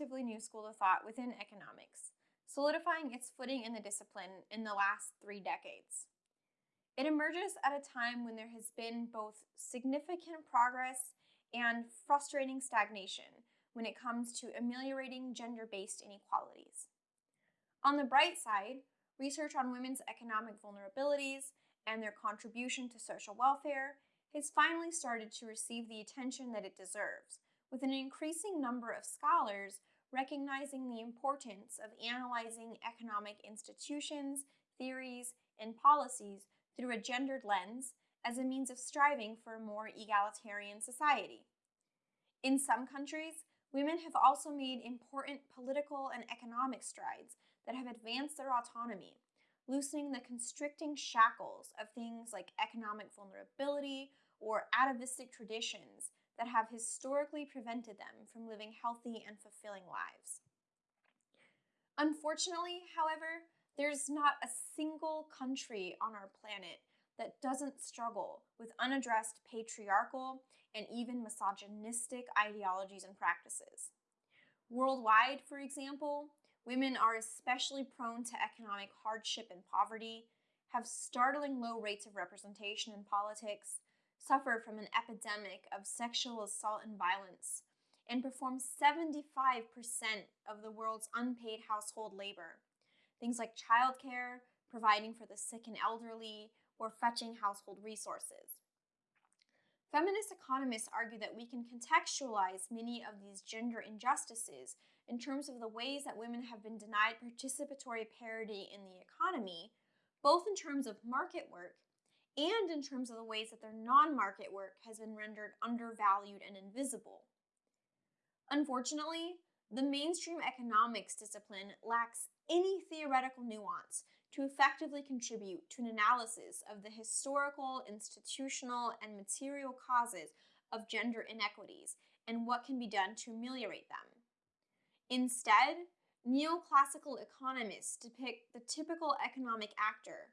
relatively new school of thought within economics, solidifying its footing in the discipline in the last three decades. It emerges at a time when there has been both significant progress and frustrating stagnation when it comes to ameliorating gender based inequalities. On the bright side, research on women's economic vulnerabilities and their contribution to social welfare has finally started to receive the attention that it deserves, with an increasing number of scholars recognizing the importance of analyzing economic institutions, theories, and policies through a gendered lens as a means of striving for a more egalitarian society. In some countries, women have also made important political and economic strides that have advanced their autonomy, loosening the constricting shackles of things like economic vulnerability or atavistic traditions that have historically prevented them from living healthy and fulfilling lives. Unfortunately, however, there's not a single country on our planet that doesn't struggle with unaddressed patriarchal and even misogynistic ideologies and practices. Worldwide, for example, women are especially prone to economic hardship and poverty, have startling low rates of representation in politics, suffer from an epidemic of sexual assault and violence, and perform 75% of the world's unpaid household labor. Things like childcare, providing for the sick and elderly, or fetching household resources. Feminist economists argue that we can contextualize many of these gender injustices in terms of the ways that women have been denied participatory parity in the economy, both in terms of market work and in terms of the ways that their non market work has been rendered undervalued and invisible. Unfortunately, the mainstream economics discipline lacks any theoretical nuance to effectively contribute to an analysis of the historical, institutional, and material causes of gender inequities and what can be done to ameliorate them. Instead, neoclassical economists depict the typical economic actor,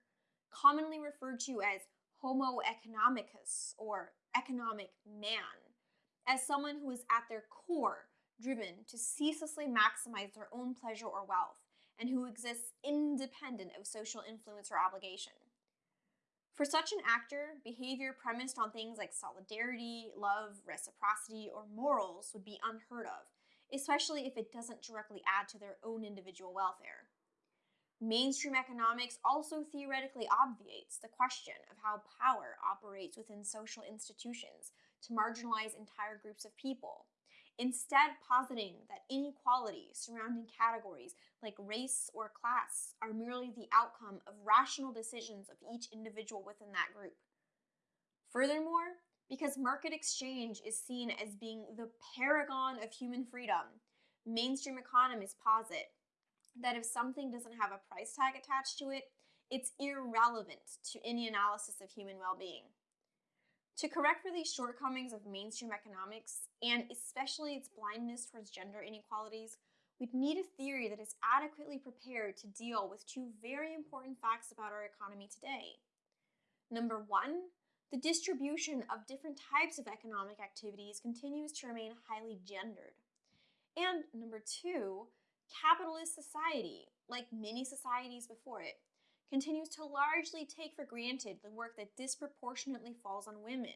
commonly referred to as Homo economicus or economic man, as someone who is at their core driven to ceaselessly maximize their own pleasure or wealth and who exists independent of social influence or obligation. For such an actor, behavior premised on things like solidarity, love, reciprocity, or morals would be unheard of, especially if it doesn't directly add to their own individual welfare. Mainstream economics also theoretically obviates the question of how power operates within social institutions to marginalize entire groups of people, instead positing that inequality surrounding categories like race or class are merely the outcome of rational decisions of each individual within that group. Furthermore, because market exchange is seen as being the paragon of human freedom, mainstream economists posit that if something doesn't have a price tag attached to it, it's irrelevant to any analysis of human well being. To correct for these shortcomings of mainstream economics, and especially its blindness towards gender inequalities, we'd need a theory that is adequately prepared to deal with two very important facts about our economy today. Number one, the distribution of different types of economic activities continues to remain highly gendered. And number two, capitalist society, like many societies before it, continues to largely take for granted the work that disproportionately falls on women,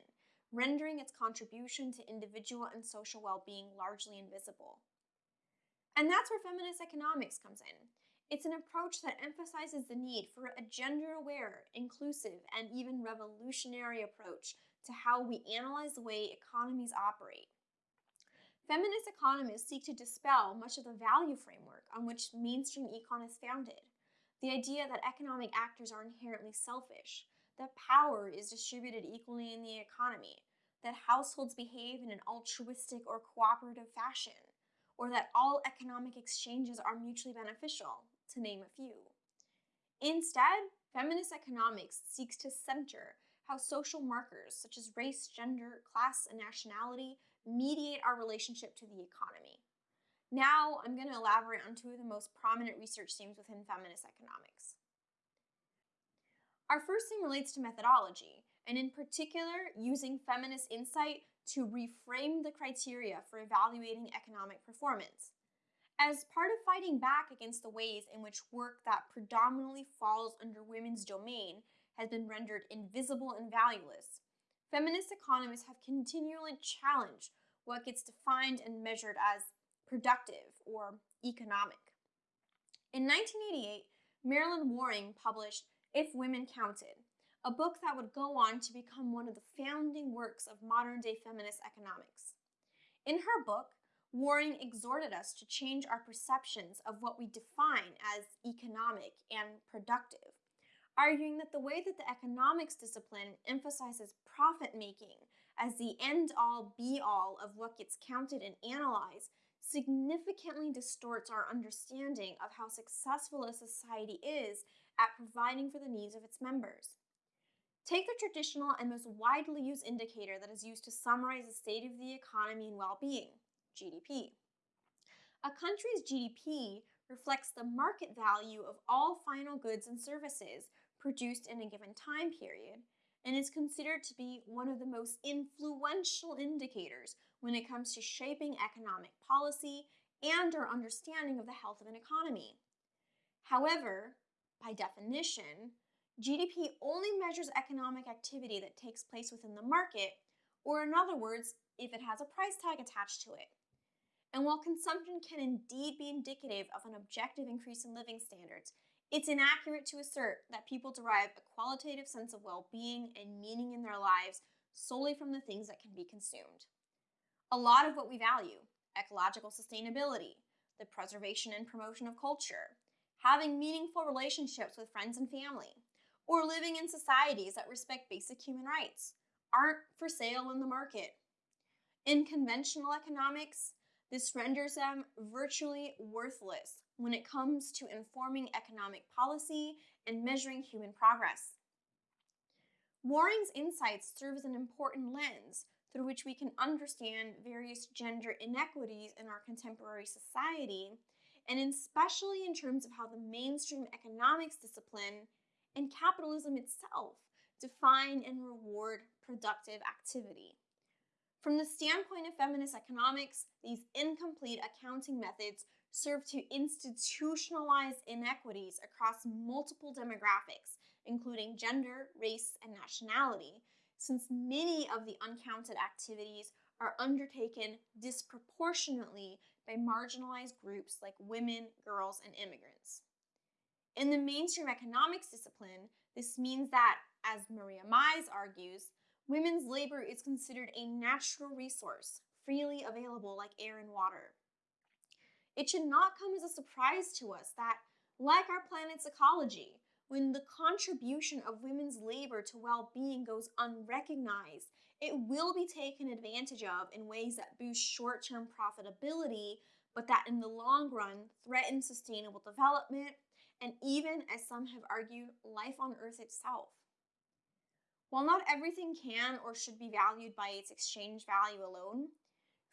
rendering its contribution to individual and social well being largely invisible. And that's where feminist economics comes in. It's an approach that emphasizes the need for a gender aware, inclusive, and even revolutionary approach to how we analyze the way economies operate. Feminist economists seek to dispel much of the value framework on which mainstream econ is founded the idea that economic actors are inherently selfish, that power is distributed equally in the economy, that households behave in an altruistic or cooperative fashion, or that all economic exchanges are mutually beneficial, to name a few. Instead, feminist economics seeks to center how social markers such as race, gender, class, and nationality mediate our relationship to the economy. Now I'm going to elaborate on two of the most prominent research themes within feminist economics. Our first theme relates to methodology, and in particular, using feminist insight to reframe the criteria for evaluating economic performance. As part of fighting back against the ways in which work that predominantly falls under women's domain has been rendered invisible and valueless, feminist economists have continually challenged what gets defined and measured as productive or economic. In 1988, Marilyn Waring published If Women Counted, a book that would go on to become one of the founding works of modern day feminist economics. In her book, Waring exhorted us to change our perceptions of what we define as economic and productive, arguing that the way that the economics discipline emphasizes profit making as the end all be all of what gets counted and analyzed significantly distorts our understanding of how successful a society is at providing for the needs of its members. Take the traditional and most widely used indicator that is used to summarize the state of the economy and well being GDP. A country's GDP reflects the market value of all final goods and services produced in a given time period and is considered to be one of the most influential indicators when it comes to shaping economic policy and our understanding of the health of an economy. However, by definition, GDP only measures economic activity that takes place within the market, or in other words, if it has a price tag attached to it. And while consumption can indeed be indicative of an objective increase in living standards, it's inaccurate to assert that people derive a qualitative sense of well being and meaning in their lives solely from the things that can be consumed. A lot of what we value ecological sustainability, the preservation and promotion of culture, having meaningful relationships with friends and family, or living in societies that respect basic human rights aren't for sale in the market. In conventional economics, this renders them virtually worthless when it comes to informing economic policy and measuring human progress. Waring's insights serve as an important lens through which we can understand various gender inequities in our contemporary society, and especially in terms of how the mainstream economics discipline and capitalism itself define and reward productive activity. From the standpoint of feminist economics, these incomplete accounting methods serve to institutionalize inequities across multiple demographics, including gender, race, and nationality, since many of the uncounted activities are undertaken disproportionately by marginalized groups like women, girls, and immigrants. In the mainstream economics discipline, this means that, as Maria Mies argues, women's labor is considered a natural resource, freely available like air and water. It should not come as a surprise to us that, like our planet's ecology, when the contribution of women's labor to well being goes unrecognized, it will be taken advantage of in ways that boost short term profitability, but that in the long run threaten sustainable development and even, as some have argued, life on Earth itself. While not everything can or should be valued by its exchange value alone,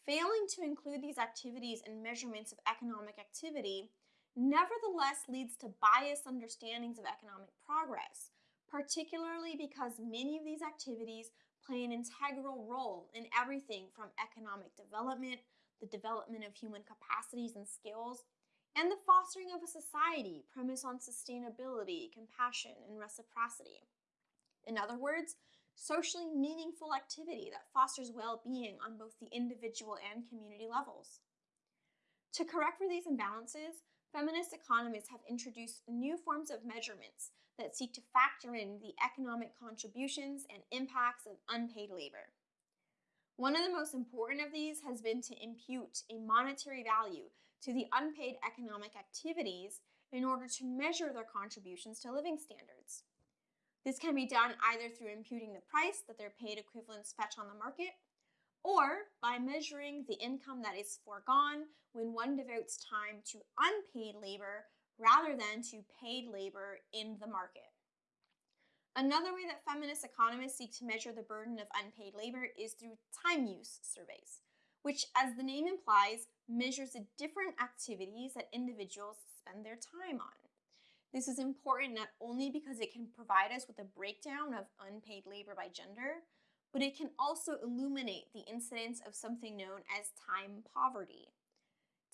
failing to include these activities in measurements of economic activity nevertheless leads to biased understandings of economic progress, particularly because many of these activities play an integral role in everything from economic development, the development of human capacities and skills, and the fostering of a society premised on sustainability, compassion, and reciprocity. In other words, socially meaningful activity that fosters well being on both the individual and community levels. To correct for these imbalances, feminist economists have introduced new forms of measurements that seek to factor in the economic contributions and impacts of unpaid labor. One of the most important of these has been to impute a monetary value to the unpaid economic activities in order to measure their contributions to living standards. This can be done either through imputing the price that their paid equivalents fetch on the market, or by measuring the income that is foregone when one devotes time to unpaid labor rather than to paid labor in the market. Another way that feminist economists seek to measure the burden of unpaid labor is through time use surveys which, as the name implies, measures the different activities that individuals spend their time on. This is important not only because it can provide us with a breakdown of unpaid labor by gender, but it can also illuminate the incidence of something known as time poverty.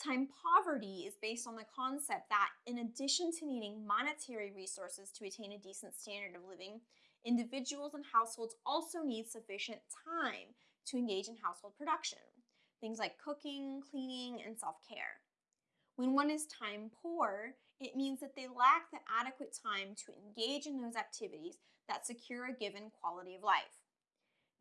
Time poverty is based on the concept that, in addition to needing monetary resources to attain a decent standard of living, individuals and households also need sufficient time to engage in household production, things like cooking, cleaning, and self care. When one is time poor, it means that they lack the adequate time to engage in those activities that secure a given quality of life.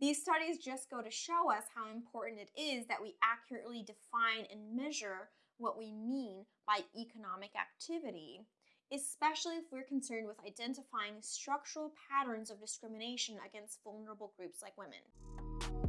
These studies just go to show us how important it is that we accurately define and measure what we mean by economic activity, especially if we're concerned with identifying structural patterns of discrimination against vulnerable groups like women.